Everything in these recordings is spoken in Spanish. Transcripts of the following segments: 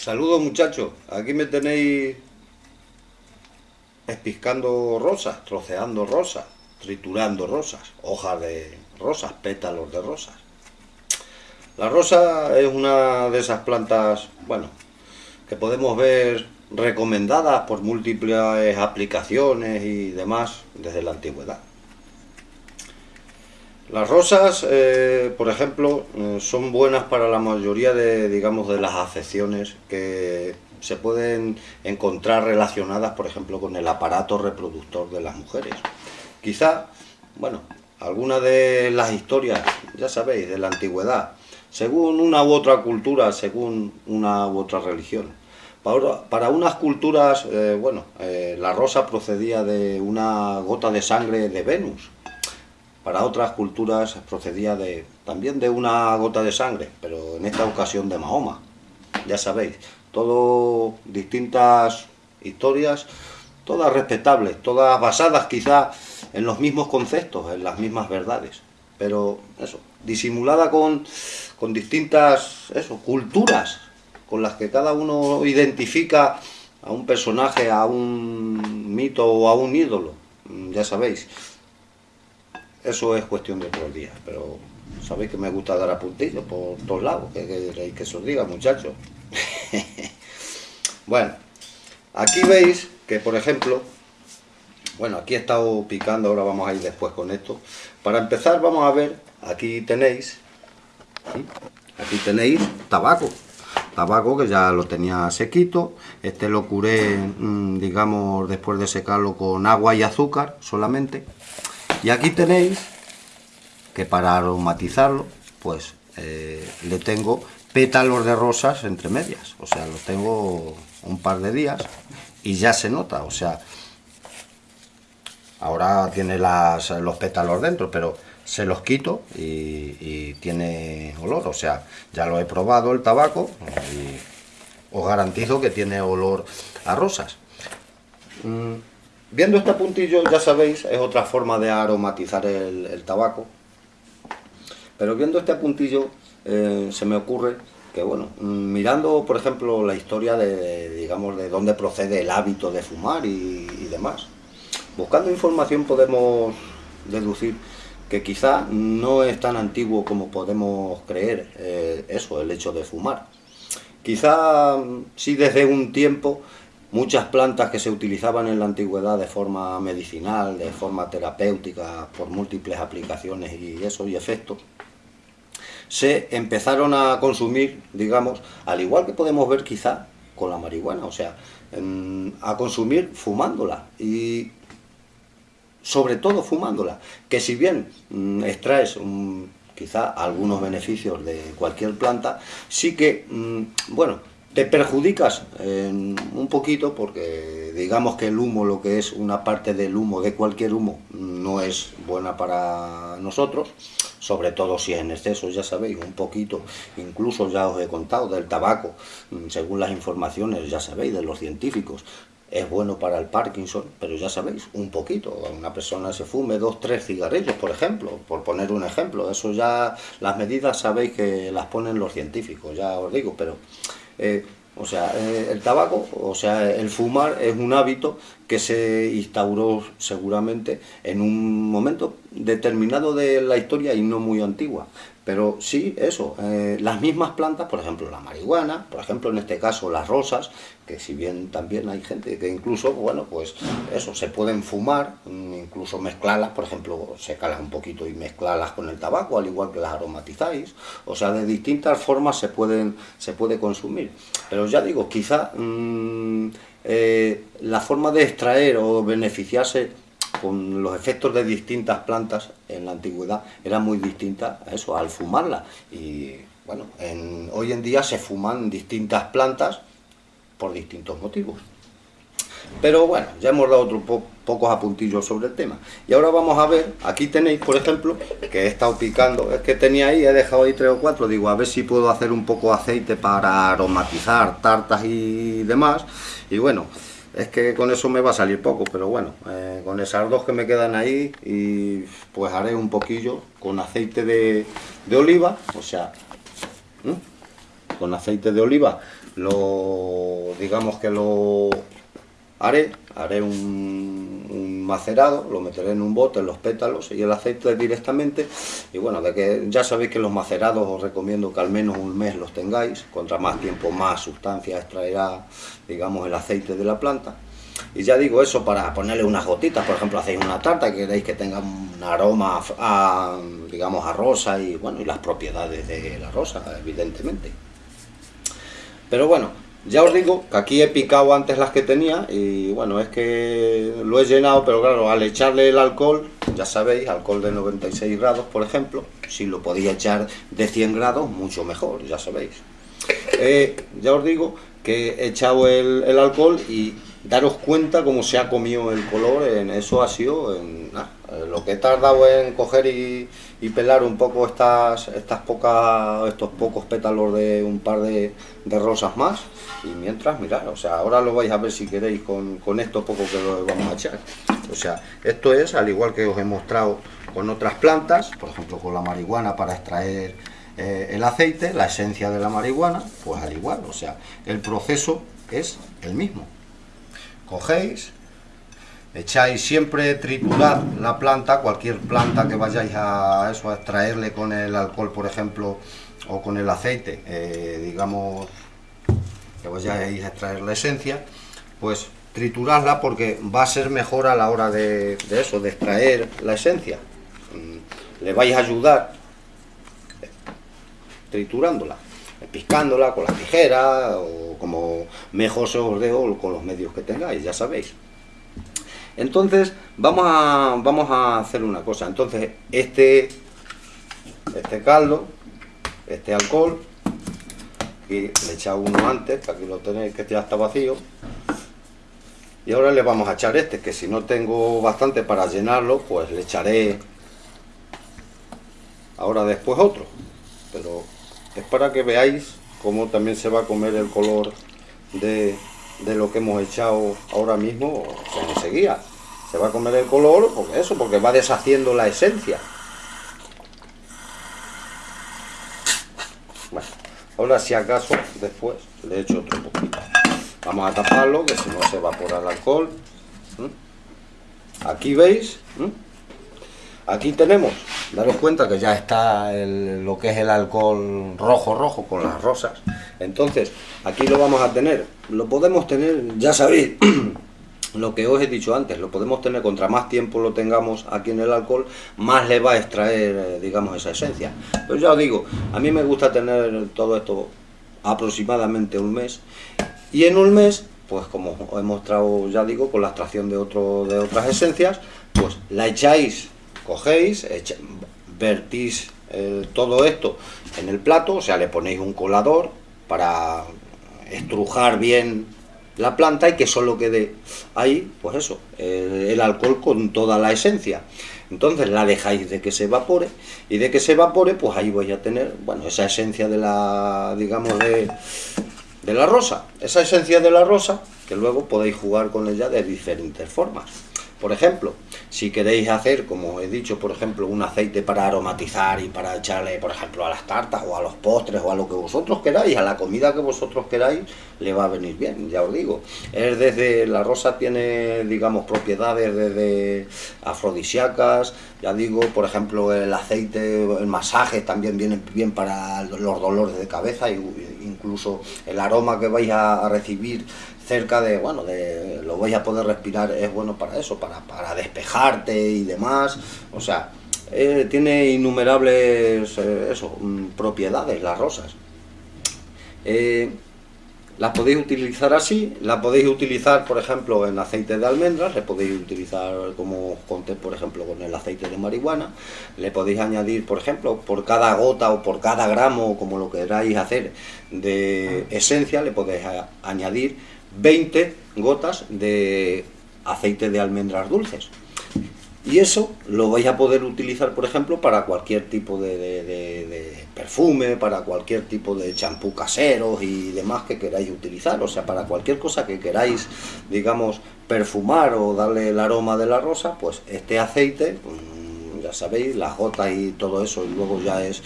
Saludos muchachos, aquí me tenéis espiscando rosas, troceando rosas, triturando rosas, hojas de rosas, pétalos de rosas. La rosa es una de esas plantas, bueno, que podemos ver recomendadas por múltiples aplicaciones y demás desde la antigüedad. Las rosas, eh, por ejemplo, eh, son buenas para la mayoría de, digamos, de las afecciones que se pueden encontrar relacionadas, por ejemplo, con el aparato reproductor de las mujeres. Quizá, bueno, algunas de las historias, ya sabéis, de la antigüedad, según una u otra cultura, según una u otra religión. Para, unas culturas, eh, bueno, la rosa procedía de una gota de sangre de Venus, para otras culturas procedía de, también de una gota de sangre, pero en esta ocasión de Mahoma. Ya sabéis, todo distintas historias, todas respetables, todas basadas quizá en los mismos conceptos, en las mismas verdades, pero eso, disimulada con, con distintas eso, culturas con las que cada uno identifica a un personaje, a un mito o a un ídolo, ya sabéis. Eso es cuestión de otros días, pero sabéis que me gusta dar a puntillos por todos lados, que queréis que, se os diga, muchachos. bueno, aquí veis que, por ejemplo, bueno, aquí he estado picando, ahora vamos a ir después con esto. Para empezar vamos a ver, aquí tenéis, aquí tenéis tabaco. Tabaco que ya lo tenía sequito, este lo curé, mm, digamos, después de secarlo con agua y azúcar solamente. Y aquí tenéis que para aromatizarlo, pues eh, le tengo pétalos de rosas entre medias. O sea, los tengo un par de días y ya se nota. O sea, ahora tiene las, los pétalos dentro, pero se los quito y, tiene olor. O sea, ya lo he probado el tabaco y os garantizo que tiene olor a rosas. Mm, Viendo este puntillo, ya sabéis, es otra forma de aromatizar el, tabaco. Pero viendo este puntillo, eh, se me ocurre que, bueno, mirando, por ejemplo, la historia de, digamos, de dónde procede el hábito de fumar y, demás, buscando información podemos deducir que quizá no es tan antiguo como podemos creer eh, eso, el hecho de fumar. Quizá sí desde un tiempo muchas plantas que se utilizaban en la antigüedad de forma medicinal, de forma terapéutica, por múltiples aplicaciones y eso y efectos, se empezaron a consumir, digamos, al igual que podemos ver quizá con la marihuana, o sea, a consumir fumándola y sobre todo fumándola, que si bien mm, extraes quizá algunos beneficios de cualquier planta, sí que, mm, bueno, te perjudicas un poquito porque digamos que el humo, lo que es una parte del humo, de cualquier humo, no es buena para nosotros, sobre todo si es en exceso, ya sabéis, un poquito, incluso ya os he contado del tabaco, según las informaciones, ya sabéis, de los científicos, es bueno para el Parkinson, pero ya sabéis, un poquito, una persona se fume dos, tres cigarrillos, por ejemplo, por poner un ejemplo, eso ya, las medidas sabéis que las ponen los científicos, ya os digo, pero eh, o sea, eh, el tabaco, o sea, el fumar es un hábito que se instauró seguramente en un momento determinado de la historia y no muy antigua. Pero sí, eso, eh, las mismas plantas, por ejemplo la marihuana, por ejemplo en este caso las rosas, que si bien también hay gente que incluso, bueno, pues eso, se pueden fumar, mm, incluso mezclarlas, por ejemplo, secarlas un poquito y mezclarlas con el tabaco, al igual que las aromatizáis, o sea, de distintas formas se pueden se puede consumir. Pero ya digo, quizá mm, eh, la forma de extraer o beneficiarse con los efectos de distintas plantas en la antigüedad era muy distinta a eso, al fumarla. Y bueno, hoy en día se fuman distintas plantas por distintos motivos. Pero bueno, ya hemos dado otros pocos apuntillos sobre el tema. Y ahora vamos a ver, aquí tenéis, por ejemplo, que he estado picando, es que tenía ahí, he dejado ahí tres o cuatro, digo, a ver si puedo hacer un poco de aceite para aromatizar tartas y demás. Y bueno, es que con eso me va a salir poco, pero bueno, eh, con esas dos que me quedan ahí, y pues haré un poquillo con aceite de, oliva, o sea, con aceite de oliva lo digamos que lo haré, haré un, macerado, lo meteré en un bote, en los pétalos y el aceite directamente. Y bueno, de que ya sabéis que los macerados os recomiendo que al menos un mes los tengáis, contra más tiempo más sustancia extraerá, digamos, el aceite de la planta. Y ya digo eso para ponerle unas gotitas, por ejemplo, hacéis una tarta y queréis que tenga un aroma, a, digamos, a rosa y bueno, y las propiedades de la rosa, evidentemente. Pero bueno, ya os digo que aquí he picado antes las que tenía y bueno, es que lo he llenado, pero claro, al echarle el alcohol, ya sabéis, alcohol de 96 grados, por ejemplo, si lo podía echar de 100 grados, mucho mejor, ya sabéis. Eh, ya os digo que he echado el, alcohol y daros cuenta cómo se ha comido el color, en eso ha sido en, lo que he tardado en coger y, pelar un poco estas, estas pocas, estos pocos pétalos de un par de, de rosas más y mientras, mirad, o sea, ahora lo vais a ver si queréis con, con esto poco que lo vamos a echar. O sea, esto es, al igual que os he mostrado con otras plantas, por ejemplo con la marihuana para extraer eh, el aceite, la esencia de la marihuana, pues al igual, o sea, el proceso es el mismo. Cogéis, echáis siempre triturar la planta, cualquier planta que vayáis a eso a extraerle con el alcohol, por ejemplo, o con el aceite, eh, digamos que vayáis a extraer la esencia, pues triturarla porque va a ser mejor a la hora de, eso, de extraer la esencia. Mm, le vais a ayudar triturándola, piscándola con la tijera o como mejor se os dejo con los medios que tengáis, ya sabéis. Entonces, vamos a, vamos a hacer una cosa. Entonces, este, este caldo, este alcohol, le he echado uno antes, que aquí lo tenéis, que ya está vacío. Y ahora le vamos a echar este, que si no tengo bastante para llenarlo, pues le echaré ahora después otro. Pero es para que veáis cómo también se va a comer el color de, de lo que hemos echado ahora mismo, o sea, enseguida. Se va a comer el color, porque eso, porque va deshaciendo la esencia. Ahora si acaso después le echo otro poquito. Vamos a taparlo que si no se evapora el alcohol. Aquí veis, aquí tenemos, daros cuenta que ya está lo que es el alcohol rojo rojo con las rosas. Entonces aquí lo vamos a tener, lo podemos tener, ya sabéis, lo que os he dicho antes, lo podemos tener, contra más tiempo lo tengamos aquí en el alcohol, más le va a extraer, eh, digamos, esa esencia. Pero ya os digo, a mí me gusta tener todo esto aproximadamente un mes, y en un mes, pues como os he mostrado, ya digo, con la extracción de, de otras esencias, pues la echáis, cogéis, vertís eh, todo esto en el plato, o sea, le ponéis un colador para estrujar bien la planta y que solo quede ahí, pues eso, el, alcohol con toda la esencia. Entonces la dejáis de que se evapore y de que se evapore, pues ahí vais a tener, bueno, esa esencia de la, digamos, de, de la rosa. Esa esencia de la rosa que luego podéis jugar con ella de diferentes formas. Por ejemplo, si queréis hacer, como he dicho, por ejemplo, un aceite para aromatizar y para echarle, por ejemplo, a las tartas o a los postres o a lo que vosotros queráis, a la comida que vosotros queráis, le va a venir bien, ya os digo. Es desde, la rosa tiene, digamos, propiedades desde afrodisíacas, ya digo, por ejemplo, el aceite, el masaje también viene bien para los dolores de cabeza, incluso el aroma que vais a recibir cerca de, bueno, de, lo vais a poder respirar, es bueno para eso, para, para despejarte y demás, o sea, eh, tiene innumerables eh, eso, mm, propiedades las rosas. Eh, las podéis utilizar así, las podéis utilizar, por ejemplo, en aceite de almendras, le podéis utilizar, como conté, por ejemplo, con el aceite de marihuana, le podéis añadir, por ejemplo, por cada gota o por cada gramo, como lo queráis hacer, de esencia, le podéis añadir 20 gotas de aceite de almendras dulces. Y eso lo vais a poder utilizar, por ejemplo, para cualquier tipo de, perfume, para cualquier tipo de champú casero y demás que queráis utilizar. O sea, para cualquier cosa que queráis, digamos, perfumar o darle el aroma de la rosa, pues este aceite, mm, ya sabéis, las gotas y todo eso, y luego ya es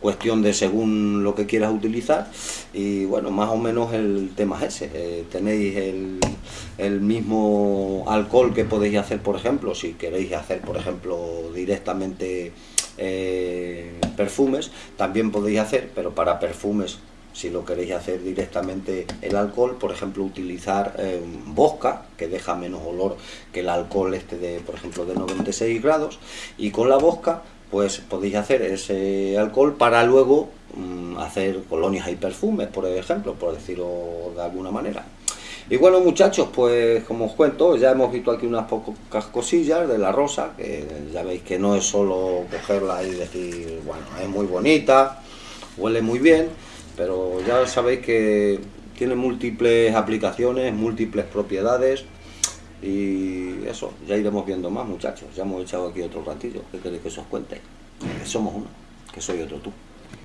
cuestión de según lo que quieras utilizar y bueno, más o menos el tema es ese, eh, tenéis el, mismo alcohol que podéis hacer por ejemplo, si queréis hacer por ejemplo directamente eh, perfumes, también podéis hacer, pero para perfumes si lo queréis hacer directamente el alcohol, por ejemplo utilizar eh, bosca, que deja menos olor que el alcohol este de, por ejemplo, de 96 grados, y con la bosca pues podéis hacer ese alcohol para luego mm, hacer colonias y perfumes, por ejemplo, por decirlo de alguna manera. Y bueno muchachos, pues como os cuento, ya hemos visto aquí unas pocas cosillas de la rosa, que ya veis que no es solo cogerla y decir, bueno, es muy bonita, huele muy bien, pero ya sabéis que tiene múltiples aplicaciones, múltiples propiedades, y eso, ya iremos viendo más muchachos, ya hemos echado aquí otro ratillo, ¿qué queréis que os cuente? Que somos uno, que soy otro tú.